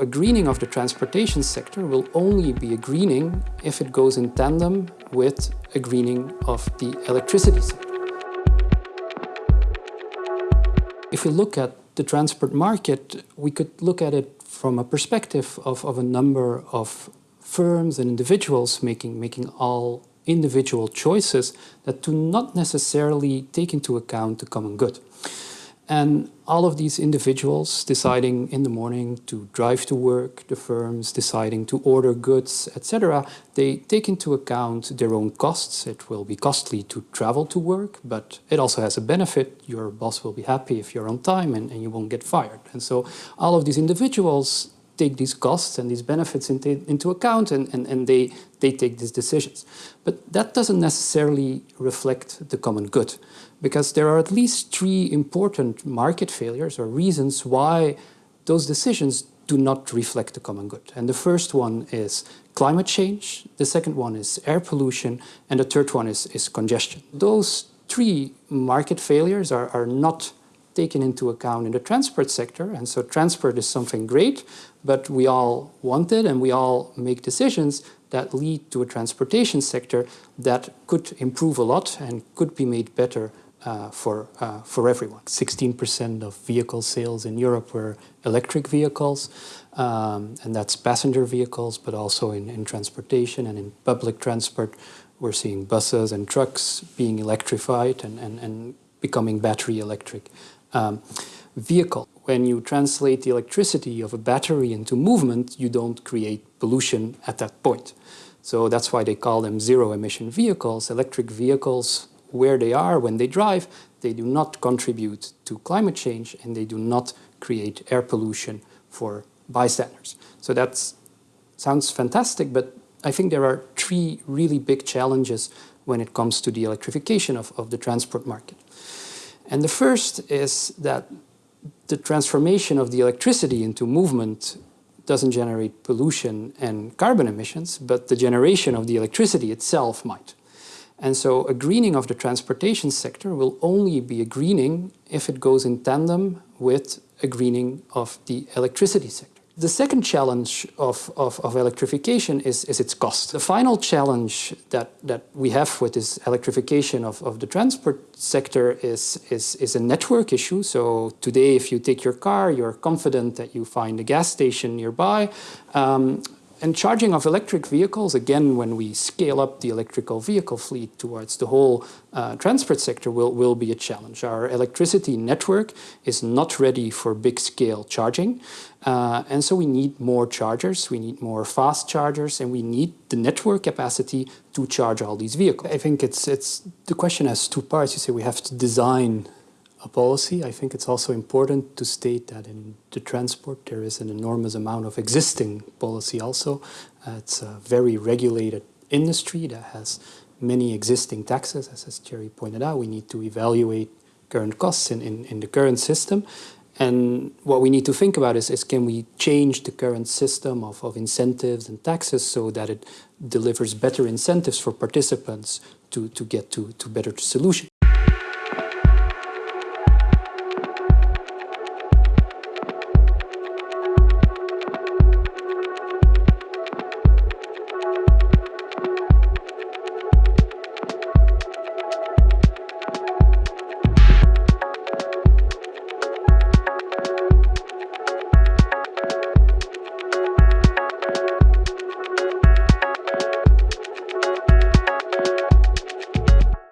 A greening of the transportation sector will only be a greening if it goes in tandem with a greening of the electricity sector. If we look at the transport market, we could look at it from a perspective of, of a number of firms and individuals making, making all individual choices that do not necessarily take into account the common good. And all of these individuals deciding in the morning to drive to work, the firms deciding to order goods, etc., they take into account their own costs. It will be costly to travel to work, but it also has a benefit. Your boss will be happy if you're on time and, and you won't get fired. And so all of these individuals take these costs and these benefits into, into account and, and, and they, they take these decisions. But that doesn't necessarily reflect the common good because there are at least three important market failures or reasons why those decisions do not reflect the common good. And the first one is climate change, the second one is air pollution, and the third one is, is congestion. Those three market failures are, are not taken into account in the transport sector. And so transport is something great, but we all want it and we all make decisions that lead to a transportation sector that could improve a lot and could be made better uh, for, uh, for everyone. 16% of vehicle sales in Europe were electric vehicles, um, and that's passenger vehicles, but also in, in transportation and in public transport. We're seeing buses and trucks being electrified and, and, and becoming battery electric um, vehicle. When you translate the electricity of a battery into movement, you don't create pollution at that point. So that's why they call them zero-emission vehicles. Electric vehicles, where they are when they drive, they do not contribute to climate change and they do not create air pollution for bystanders. So that sounds fantastic, but I think there are three really big challenges when it comes to the electrification of, of the transport market. And the first is that the transformation of the electricity into movement doesn't generate pollution and carbon emissions, but the generation of the electricity itself might. And so a greening of the transportation sector will only be a greening if it goes in tandem with a greening of the electricity sector. The second challenge of, of, of, electrification is, is its cost. The final challenge that, that we have with this electrification of, of the transport sector is, is, is a network issue. So today, if you take your car, you're confident that you find a gas station nearby. Um, and charging of electric vehicles, again, when we scale up the electrical vehicle fleet towards the whole uh, transport sector will, will be a challenge. Our electricity network is not ready for big-scale charging. Uh, and so we need more chargers, we need more fast chargers, and we need the network capacity to charge all these vehicles. I think it's, it's the question has two parts. You say we have to design a policy. I think it's also important to state that in the transport there is an enormous amount of existing policy also. Uh, it's a very regulated industry that has many existing taxes. As, as Thierry pointed out, we need to evaluate current costs in, in, in the current system. And what we need to think about is, is can we change the current system of, of incentives and taxes so that it delivers better incentives for participants to, to get to, to better solutions.